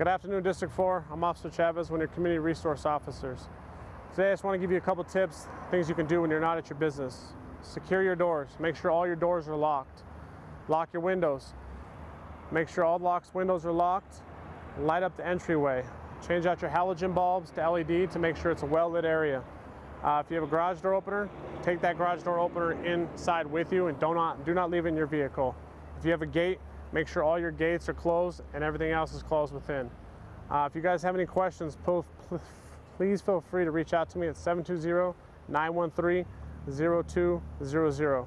Good afternoon, District 4. I'm Officer Chavez, one of your community resource officers. Today I just want to give you a couple tips, things you can do when you're not at your business. Secure your doors. Make sure all your doors are locked. Lock your windows. Make sure all locks windows are locked. Light up the entryway. Change out your halogen bulbs to LED to make sure it's a well-lit area. Uh, if you have a garage door opener, take that garage door opener inside with you and do not, do not leave it in your vehicle. If you have a gate, make sure all your gates are closed and everything else is closed within. Uh, if you guys have any questions, please feel free to reach out to me at 720-913-0200.